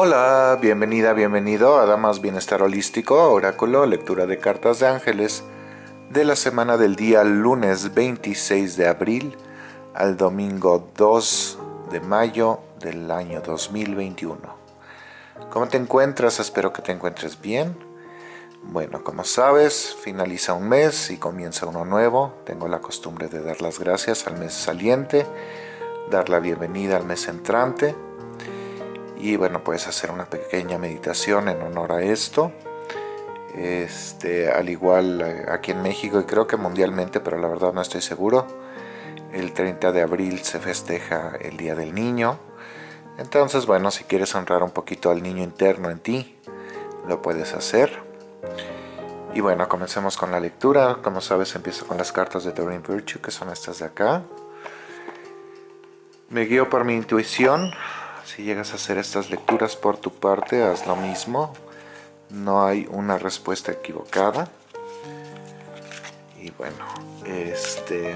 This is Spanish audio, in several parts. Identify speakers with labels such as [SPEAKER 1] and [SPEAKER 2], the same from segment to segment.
[SPEAKER 1] Hola, bienvenida, bienvenido a Damas Bienestar Holístico, Oráculo, lectura de cartas de ángeles de la semana del día lunes 26 de abril al domingo 2 de mayo del año 2021. ¿Cómo te encuentras? Espero que te encuentres bien. Bueno, como sabes, finaliza un mes y comienza uno nuevo. Tengo la costumbre de dar las gracias al mes saliente, dar la bienvenida al mes entrante y bueno puedes hacer una pequeña meditación en honor a esto. Este, al igual eh, aquí en México y creo que mundialmente pero la verdad no estoy seguro el 30 de abril se festeja el Día del Niño. Entonces bueno si quieres honrar un poquito al niño interno en ti lo puedes hacer. Y bueno comencemos con la lectura. Como sabes empiezo con las cartas de Doreen Virtue que son estas de acá. Me guío por mi intuición si llegas a hacer estas lecturas por tu parte, haz lo mismo. No hay una respuesta equivocada. Y bueno, este,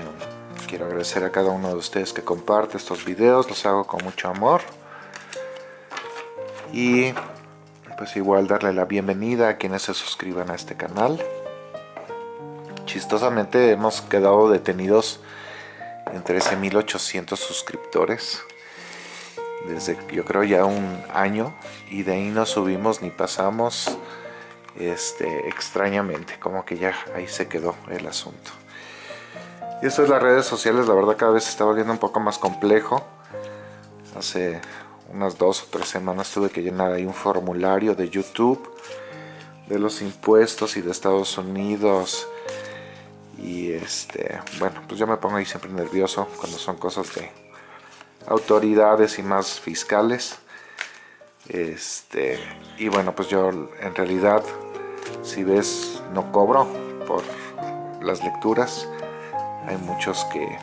[SPEAKER 1] quiero agradecer a cada uno de ustedes que comparte estos videos. Los hago con mucho amor. Y pues igual darle la bienvenida a quienes se suscriban a este canal. Chistosamente hemos quedado detenidos en 13.800 suscriptores desde yo creo ya un año y de ahí no subimos ni pasamos este, extrañamente, como que ya ahí se quedó el asunto. Y esto es las redes sociales, la verdad cada vez se está volviendo un poco más complejo. Hace unas dos o tres semanas tuve que llenar ahí un formulario de YouTube de los impuestos y de Estados Unidos y este bueno pues yo me pongo ahí siempre nervioso cuando son cosas de autoridades y más fiscales. Este, y bueno, pues yo en realidad, si ves, no cobro por las lecturas. Hay muchos que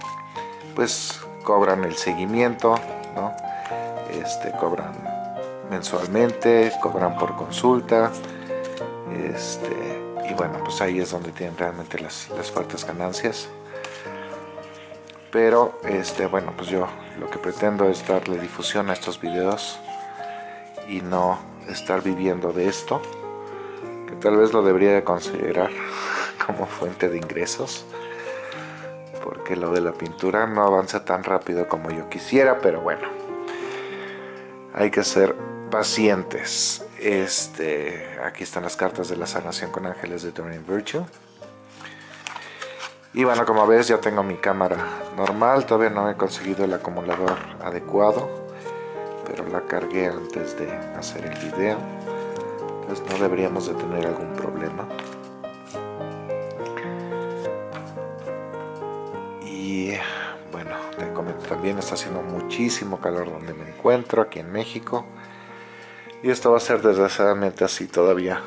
[SPEAKER 1] pues cobran el seguimiento, ¿no? Este, cobran mensualmente, cobran por consulta. Este, y bueno, pues ahí es donde tienen realmente las, las fuertes ganancias pero este bueno pues yo lo que pretendo es darle difusión a estos videos y no estar viviendo de esto que tal vez lo debería de considerar como fuente de ingresos porque lo de la pintura no avanza tan rápido como yo quisiera pero bueno hay que ser pacientes. Este aquí están las cartas de la sanación con ángeles de Doreen Virtue y bueno, como ves ya tengo mi cámara normal, todavía no he conseguido el acumulador adecuado, pero la cargué antes de hacer el video, entonces no deberíamos de tener algún problema. Y bueno, te comento también, está haciendo muchísimo calor donde me encuentro, aquí en México, y esto va a ser desgraciadamente así todavía,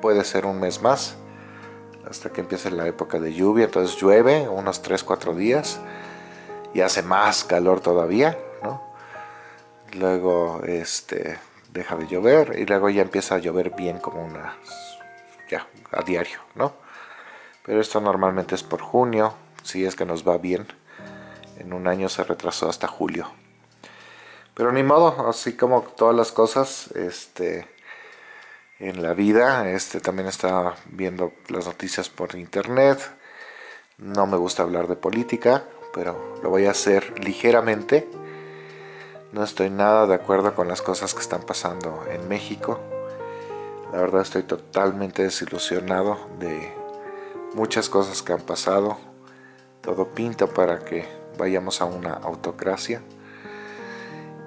[SPEAKER 1] puede ser un mes más hasta que empiece la época de lluvia, entonces llueve unos 3-4 días y hace más calor todavía, ¿no? Luego este, deja de llover y luego ya empieza a llover bien como una, ya, a diario, ¿no? Pero esto normalmente es por junio, si es que nos va bien. En un año se retrasó hasta julio. Pero ni modo, así como todas las cosas, este, en la vida. Este también está viendo las noticias por internet. No me gusta hablar de política, pero lo voy a hacer ligeramente. No estoy nada de acuerdo con las cosas que están pasando en México. La verdad estoy totalmente desilusionado de muchas cosas que han pasado. Todo pinta para que vayamos a una autocracia.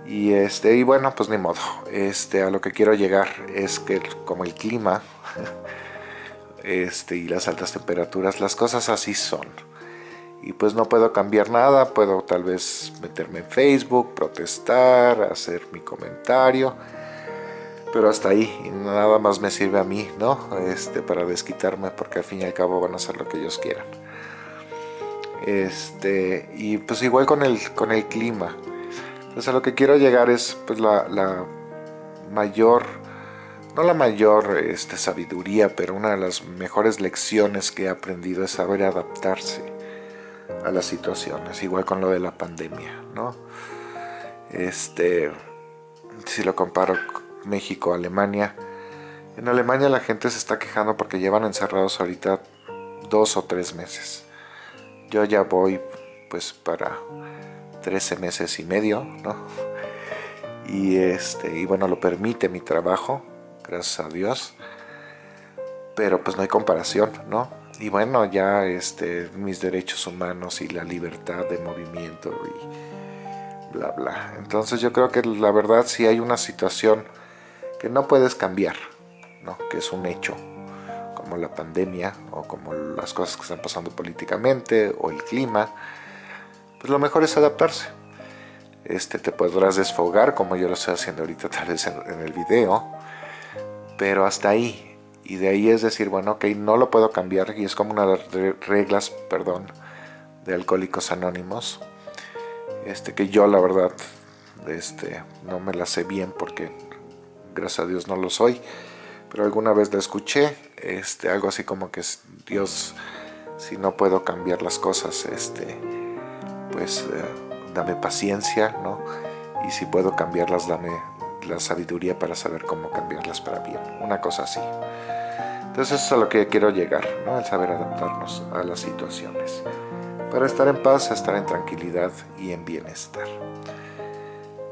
[SPEAKER 1] Y, este, y bueno, pues ni modo. Este, a lo que quiero llegar es que como el clima este, y las altas temperaturas, las cosas así son. Y pues no puedo cambiar nada, puedo tal vez meterme en Facebook, protestar, hacer mi comentario. Pero hasta ahí, y nada más me sirve a mí, ¿no? Este, para desquitarme, porque al fin y al cabo van a hacer lo que ellos quieran. Este, y pues igual con el, con el clima entonces a lo que quiero llegar es pues la, mayor, no la mayor este, sabiduría, pero una de las mejores lecciones que he aprendido es saber adaptarse a las situaciones, igual con lo de la pandemia, ¿no? Este, si lo comparo México, Alemania, en Alemania la gente se está quejando porque llevan encerrados ahorita dos o tres meses. Yo ya voy pues para 13 meses y medio, ¿no? Y, este, y bueno, lo permite mi trabajo, gracias a Dios. Pero pues no hay comparación, ¿no? Y bueno, ya este, mis derechos humanos y la libertad de movimiento y bla bla. Entonces yo creo que la verdad si hay una situación que no puedes cambiar, ¿no? Que es un hecho, como la pandemia o como las cosas que están pasando políticamente o el clima, pues lo mejor es adaptarse. Este, te podrás desfogar como yo lo estoy haciendo ahorita tal vez en, el video, pero hasta ahí. Y de ahí es decir, bueno, ok, no lo puedo cambiar y es como una de las reglas, perdón, de Alcohólicos Anónimos, este, que yo la verdad este, no me la sé bien porque gracias a Dios no lo soy, pero alguna vez la escuché, este, algo así como que Dios, si no puedo cambiar las cosas, este, pues eh, dame paciencia, ¿no? Y si puedo cambiarlas, dame la sabiduría para saber cómo cambiarlas para bien, una cosa así. Entonces eso es a lo que quiero llegar, ¿no? El saber adaptarnos a las situaciones. Para estar en paz, estar en tranquilidad y en bienestar.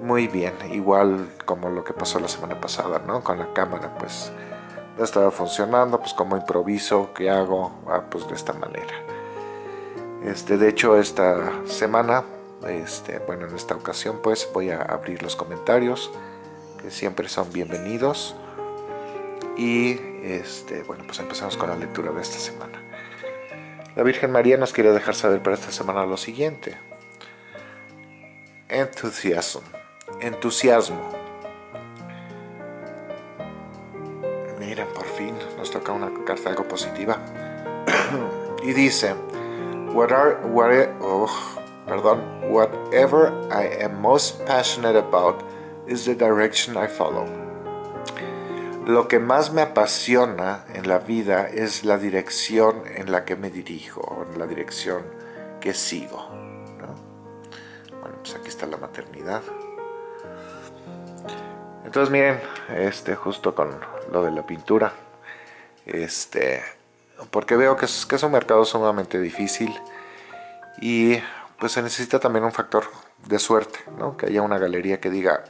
[SPEAKER 1] Muy bien, igual como lo que pasó la semana pasada, ¿no? Con la cámara, pues no estaba funcionando, pues como improviso, ¿qué hago? Ah, pues de esta manera. Este, de hecho, esta semana, este, bueno, en esta ocasión, pues voy a abrir los comentarios, que siempre son bienvenidos. Y, este, bueno, pues empezamos con la lectura de esta semana. La Virgen María nos quiere dejar saber para esta semana lo siguiente. Entusiasmo. Entusiasmo. Miren, por fin nos toca una carta algo positiva. y dice, What are, oh, perdón, whatever I am most passionate about is the direction I follow. Lo que más me apasiona en la vida es la dirección en la que me dirijo, la dirección que sigo. Bueno, pues aquí está la maternidad. Entonces miren, este, justo con lo de la pintura, este, porque veo que es, un mercado sumamente difícil y pues se necesita también un factor de suerte, ¿no? que haya una galería que diga,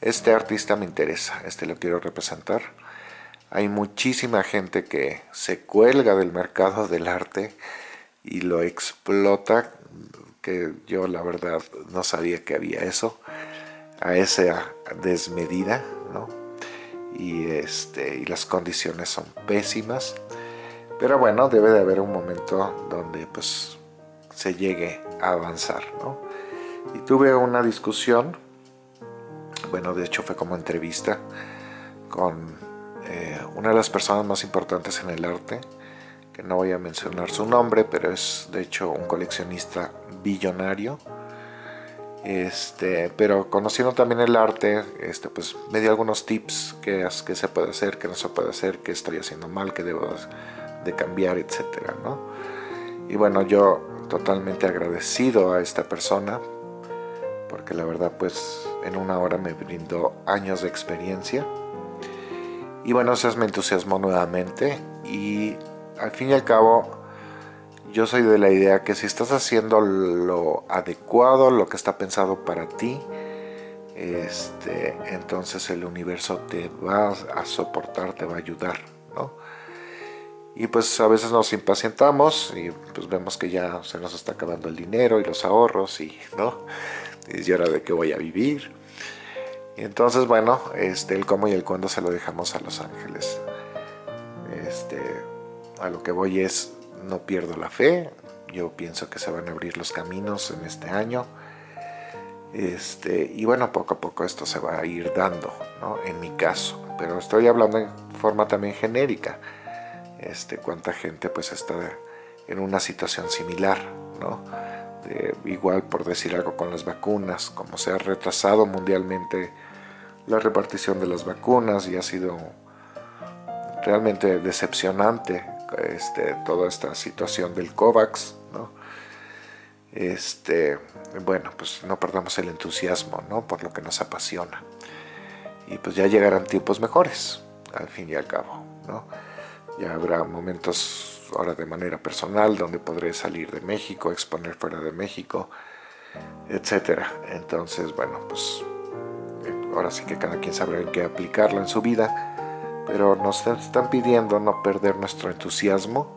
[SPEAKER 1] este artista me interesa, este lo quiero representar. Hay muchísima gente que se cuelga del mercado del arte y lo explota, que yo la verdad no sabía que había eso, a esa desmedida, ¿no? Y, este, y las condiciones son pésimas. Pero bueno, debe de haber un momento donde pues se llegue a avanzar, ¿no? Y tuve una discusión, bueno, de hecho fue como entrevista, con eh, una de las personas más importantes en el arte, que no voy a mencionar su nombre, pero es de hecho un coleccionista billonario, este, pero conociendo también el arte, este, pues me dio algunos tips que, que se puede hacer, que no se puede hacer, que estoy haciendo mal, que debo de cambiar, etcétera, ¿no? Y bueno, yo totalmente agradecido a esta persona, porque la verdad pues en una hora me brindó años de experiencia. Y bueno, eso me entusiasmó nuevamente y al fin y al cabo yo soy de la idea que si estás haciendo lo adecuado, lo que está pensado para ti, este, entonces el universo te va a soportar, te va a ayudar, ¿no? Y pues a veces nos impacientamos y pues vemos que ya se nos está acabando el dinero y los ahorros y no, y ahora de qué voy a vivir. Y entonces bueno, este, el cómo y el cuándo se lo dejamos a los ángeles. Este, a lo que voy es, no pierdo la fe, yo pienso que se van a abrir los caminos en este año. Este, y bueno, poco a poco esto se va a ir dando, ¿no? En mi caso, pero estoy hablando en forma también genérica este, cuánta gente pues está en una situación similar, ¿no? igual por decir algo con las vacunas, como se ha retrasado mundialmente la repartición de las vacunas y ha sido realmente decepcionante este, toda esta situación del COVAX, ¿no? Este, bueno, pues no perdamos el entusiasmo, ¿no? Por lo que nos apasiona. y pues ya llegarán tiempos mejores, al fin y al cabo, ¿no? Ya habrá momentos ahora de manera personal donde podré salir de México, exponer fuera de México, etcétera. Entonces, bueno, pues ahora sí que cada quien sabrá en qué aplicarlo en su vida, pero nos están pidiendo no perder nuestro entusiasmo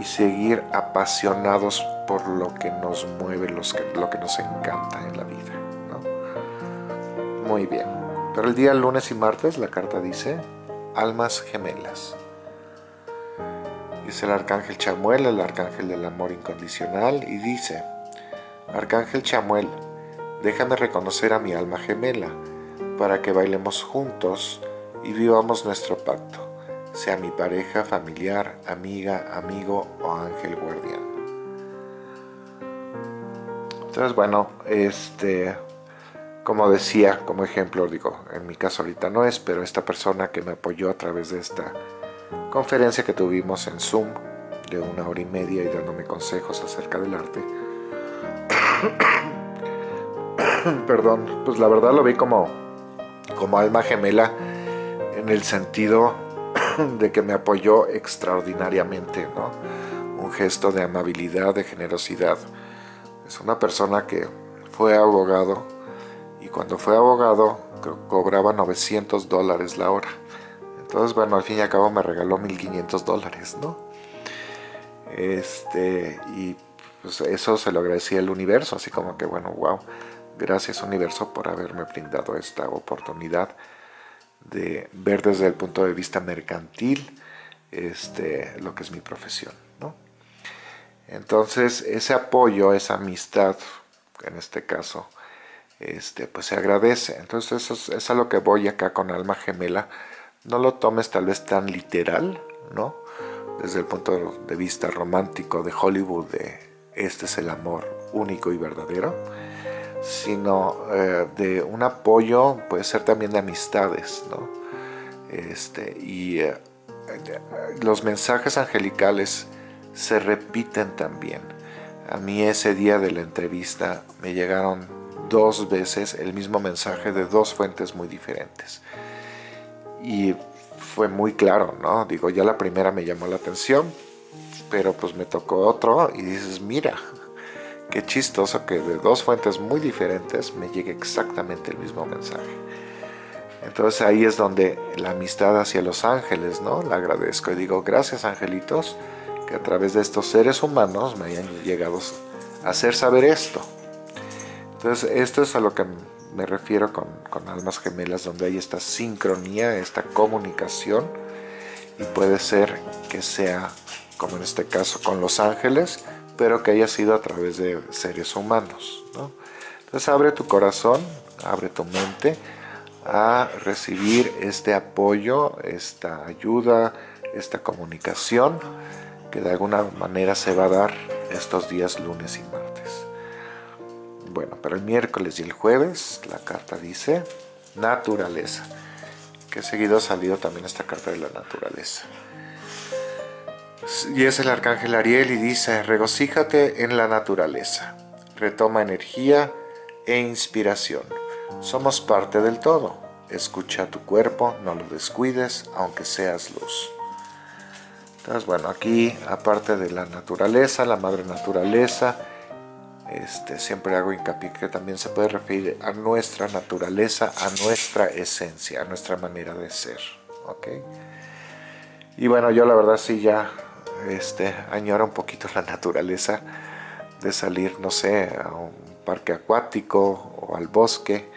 [SPEAKER 1] y seguir apasionados por lo que nos mueve, lo que nos encanta en la vida. Muy bien, pero el día lunes y martes la carta dice almas gemelas. Es el arcángel Chamuel, el arcángel del amor incondicional, y dice, Arcángel Chamuel, déjame reconocer a mi alma gemela, para que bailemos juntos y vivamos nuestro pacto, sea mi pareja, familiar, amiga, amigo o ángel guardián. Entonces, bueno, este, como decía, como ejemplo, digo, en mi caso ahorita no es, pero esta persona que me apoyó a través de esta conferencia que tuvimos en Zoom de una hora y media y dándome consejos acerca del arte. Perdón, pues la verdad lo vi como, como alma gemela en el sentido de que me apoyó extraordinariamente, ¿no? Un gesto de amabilidad, de generosidad. Es una persona que fue abogado y cuando fue abogado cobraba 900 dólares la hora. Entonces, bueno, al fin y al cabo me regaló 1500 dólares, ¿no? Este, y pues eso se lo agradecía el universo, así como que, bueno, wow, gracias universo por haberme brindado esta oportunidad de ver desde el punto de vista mercantil este, lo que es mi profesión, ¿no? Entonces, ese apoyo, esa amistad, en este caso, este, pues se agradece. Entonces eso es, a lo que voy acá con alma gemela. No lo tomes tal vez tan literal, ¿no? Desde el punto de vista romántico de Hollywood, de este es el amor único y verdadero, sino eh, de un apoyo, puede ser también de amistades, ¿no? Este, y eh, los mensajes angelicales se repiten también. A mí ese día de la entrevista me llegaron dos veces el mismo mensaje de dos fuentes muy diferentes. Y fue muy claro, ¿no? Digo, ya la primera me llamó la atención, pero pues me tocó otro y dices, mira, qué chistoso que de dos fuentes muy diferentes me llegue exactamente el mismo mensaje. Entonces ahí es donde la amistad hacia los ángeles, ¿no? La agradezco y digo, gracias angelitos, que a través de estos seres humanos me hayan llegado a hacer saber esto. Entonces, esto es a lo que me refiero con, almas gemelas, donde hay esta sincronía, esta comunicación, y puede ser que sea, como en este caso, con los ángeles, pero que haya sido a través de seres humanos. Entonces, abre tu corazón, abre tu mente a recibir este apoyo, esta ayuda, esta comunicación, que de alguna manera se va a dar estos días lunes y martes. Bueno, para el miércoles y el jueves la carta dice naturaleza, que seguido ha salido también esta carta de la naturaleza. Y es el arcángel Ariel y dice, regocíjate en la naturaleza, retoma energía e inspiración. Somos parte del todo. Escucha tu cuerpo, no lo descuides, aunque seas luz. Entonces, bueno, aquí, aparte de la naturaleza, la madre naturaleza, este, siempre hago hincapié que también se puede referir a nuestra naturaleza, a nuestra esencia, a nuestra manera de ser. Y bueno, yo la verdad sí ya este, añoro un poquito la naturaleza de salir, no sé, a un parque acuático o al bosque.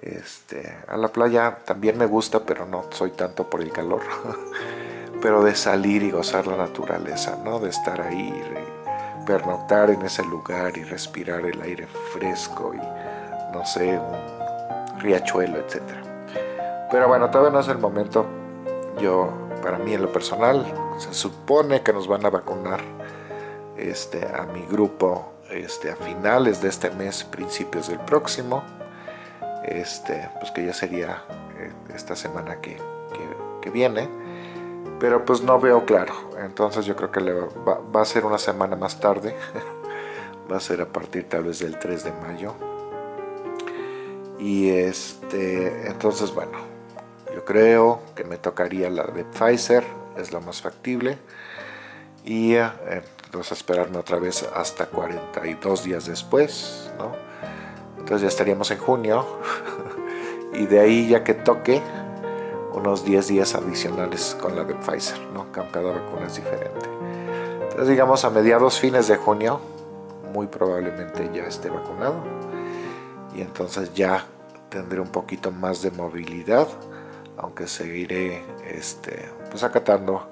[SPEAKER 1] Este, a la playa también me gusta, pero no soy tanto por el calor. pero de salir y gozar la naturaleza, ¿no? De estar ahí pernoctar en ese lugar y respirar el aire fresco y no sé, un riachuelo, etc. Pero bueno, todavía no es el momento. Yo, para mí en lo personal, se supone que nos van a vacunar este, a mi grupo este, a finales de este mes, principios del próximo. Este, pues que ya sería eh, esta semana que, que viene pero pues no veo claro. Entonces yo creo que va, a ser una semana más tarde. va a ser a partir tal vez del 3 de mayo. Y este, entonces bueno, yo creo que me tocaría la de Pfizer, es lo más factible. Y eh, entonces esperarme otra vez hasta 42 días después, ¿no? Entonces ya estaríamos en junio. y de ahí ya que toque, unos 10 días adicionales con la de Pfizer, ¿no? Cada vacuna es diferente. Entonces digamos a mediados fines de junio, muy probablemente ya esté vacunado. Y entonces ya tendré un poquito más de movilidad, aunque seguiré este, pues acatando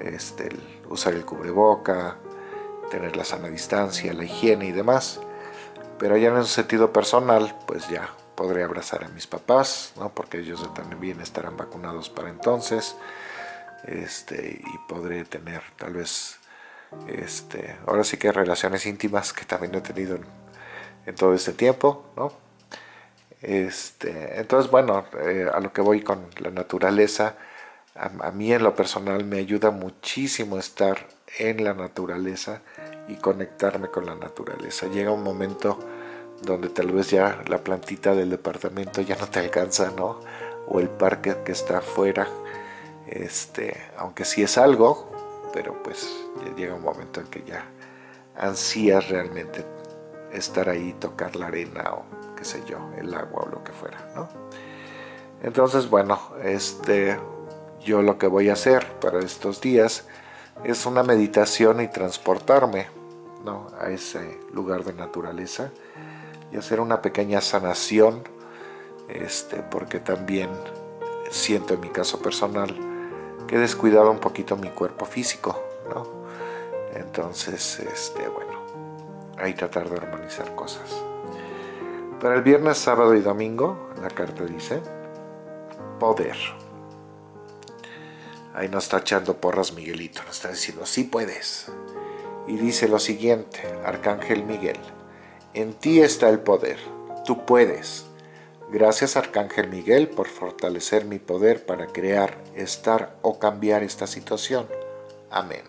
[SPEAKER 1] este, usar el cubreboca, tener la sana distancia, la higiene y demás. Pero ya en un sentido personal, pues ya podré abrazar a mis papás, ¿no? porque ellos también estarán vacunados para entonces. Este, y podré tener tal vez, este, ahora sí que relaciones íntimas que también he tenido en, todo este tiempo, ¿no? Este, entonces, bueno, eh, a lo que voy con la naturaleza, a, mí en lo personal me ayuda muchísimo estar en la naturaleza y conectarme con la naturaleza. Llega un momento donde tal vez ya la plantita del departamento ya no te alcanza, ¿no? O el parque que está afuera, este, aunque sí es algo, pero pues ya llega un momento en que ya ansías realmente estar ahí, tocar la arena o qué sé yo, el agua o lo que fuera, ¿no? Entonces, bueno, este, yo lo que voy a hacer para estos días es una meditación y transportarme ¿no? a ese lugar de naturaleza y hacer una pequeña sanación este, porque también siento en mi caso personal que he descuidado un poquito mi cuerpo físico ¿no? entonces este, bueno ahí tratar de armonizar cosas para el viernes, sábado y domingo la carta dice poder Ahí nos está echando porras Miguelito, nos está diciendo, sí puedes. Y dice lo siguiente, Arcángel Miguel, en ti está el poder, tú puedes. Gracias Arcángel Miguel por fortalecer mi poder para crear, estar o cambiar esta situación. Amén.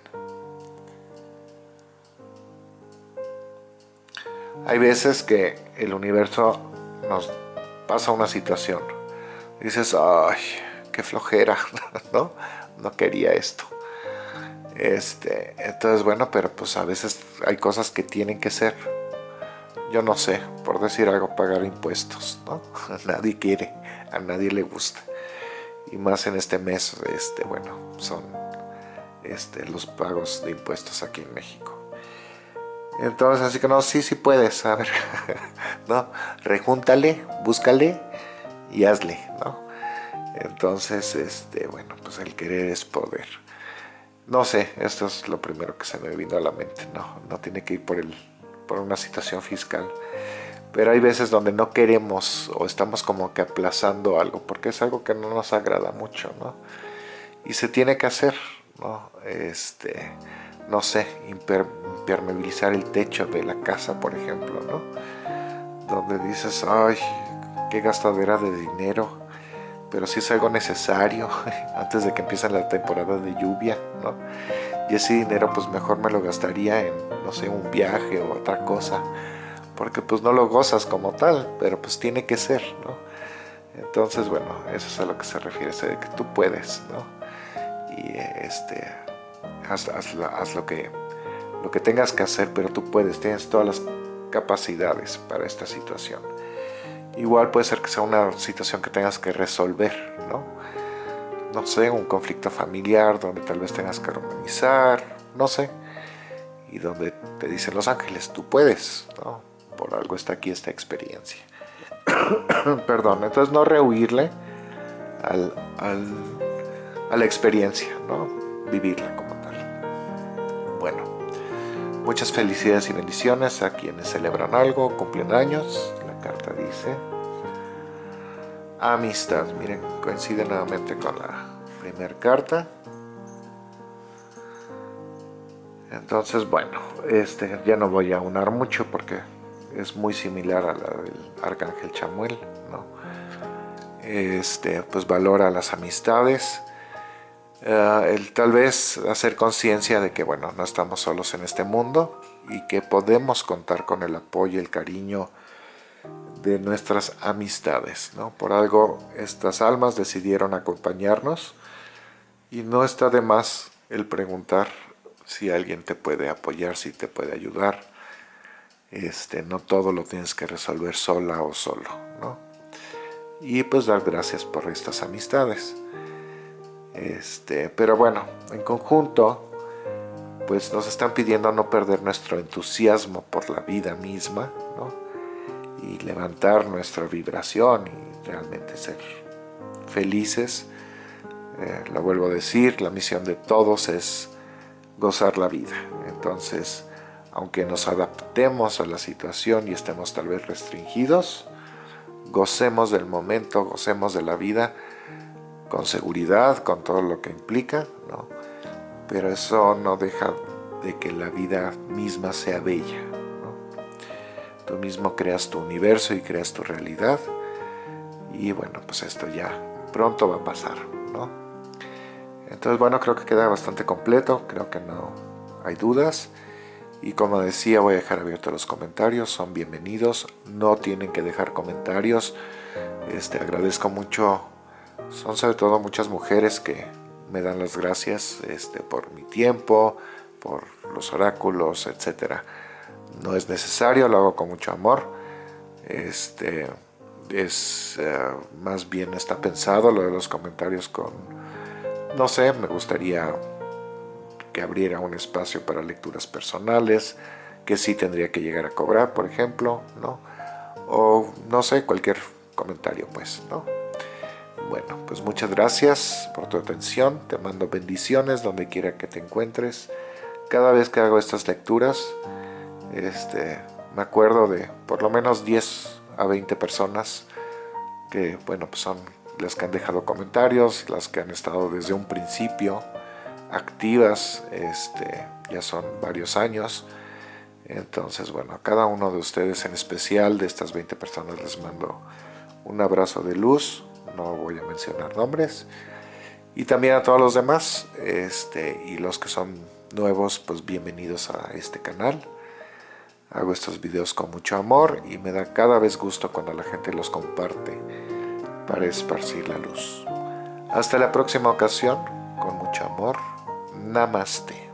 [SPEAKER 1] Hay veces que el universo nos pasa una situación. Dices, ay, qué flojera, ¿no? no quería esto. Este, entonces bueno, pero pues a veces hay cosas que tienen que ser. Yo no sé, por decir algo, pagar impuestos, ¿no? Nadie quiere, a nadie le gusta. Y más en este mes, este, bueno, son este, los pagos de impuestos aquí en México. Entonces, así que no, sí, sí puedes, a ver, ¿no? Rejúntale, búscale y hazle, ¿no? Entonces, este, bueno, pues el querer es poder. No sé, esto es lo primero que se me vino a la mente. No, no tiene que ir por, el, por una situación fiscal. Pero hay veces donde no queremos o estamos como que aplazando algo porque es algo que no nos agrada mucho, ¿no? Y se tiene que hacer, ¿no? Este, no sé, impermeabilizar el techo de la casa, por ejemplo, ¿no? Donde dices, ay, qué gastadera de dinero pero si es algo necesario antes de que empiece la temporada de lluvia, ¿no? Y ese dinero pues mejor me lo gastaría en, no sé, un viaje o otra cosa, porque pues no lo gozas como tal, pero pues tiene que ser, ¿no? Entonces, bueno, eso es a lo que se refiere, de que tú puedes, ¿no? Y este, haz, haz lo, que, lo que tengas que hacer, pero tú puedes, tienes todas las capacidades para esta situación. Igual puede ser que sea una situación que tengas que resolver, ¿no? No sé, un conflicto familiar donde tal vez tengas que organizar, no sé. Y donde te dicen los ángeles, tú puedes, ¿no? Por algo está aquí esta experiencia. Perdón, entonces no rehuirle al, a la experiencia, ¿no? Vivirla como tal. Bueno, muchas felicidades y bendiciones a quienes celebran algo, cumplen años, carta dice amistad. Miren, coincide nuevamente con la primera carta. Entonces, bueno, este ya no voy a unar mucho porque es muy similar a la del Arcángel Chamuel, ¿no? Este, pues valora las amistades. Eh, el tal vez hacer conciencia de que, bueno, no estamos solos en este mundo y que podemos contar con el apoyo, el cariño, de nuestras amistades. ¿no? Por algo estas almas decidieron acompañarnos y no está de más el preguntar si alguien te puede apoyar, si te puede ayudar. Este, no todo lo tienes que resolver sola o solo. ¿no? Y pues dar gracias por estas amistades. Este, pero bueno, en conjunto, pues nos están pidiendo no perder nuestro entusiasmo por la vida misma, ¿no? y levantar nuestra vibración y realmente ser felices. Eh, lo vuelvo a decir, la misión de todos es gozar la vida. Entonces, aunque nos adaptemos a la situación y estemos tal vez restringidos, gocemos del momento, gocemos de la vida con seguridad, con todo lo que implica, ¿no? pero eso no deja de que la vida misma sea bella. Tú mismo creas tu universo y creas tu realidad. Y bueno, pues esto ya pronto va a pasar, ¿no? Entonces, bueno, creo que queda bastante completo. Creo que no hay dudas. Y como decía, voy a dejar abiertos los comentarios. Son bienvenidos. No tienen que dejar comentarios. Este, agradezco mucho. Son sobre todo muchas mujeres que me dan las gracias este, por mi tiempo, por los oráculos, etcétera no es necesario, lo hago con mucho amor. Este, es eh, más bien está pensado lo de los comentarios con, no sé, me gustaría que abriera un espacio para lecturas personales, que sí tendría que llegar a cobrar, por ejemplo, ¿no? O no sé, cualquier comentario, pues, ¿no? Bueno, pues muchas gracias por tu atención, te mando bendiciones donde quiera que te encuentres. Cada vez que hago estas lecturas, este, me acuerdo de por lo menos 10 a 20 personas que, bueno, pues son las que han dejado comentarios, las que han estado desde un principio activas, este, ya son varios años. Entonces, bueno, a cada uno de ustedes en especial, de estas 20 personas, les mando un abrazo de luz, no voy a mencionar nombres, y también a todos los demás, este, y los que son nuevos, pues bienvenidos a este canal. Hago estos videos con mucho amor y me da cada vez gusto cuando la gente los comparte para esparcir la luz. Hasta la próxima ocasión, con mucho amor. Namaste.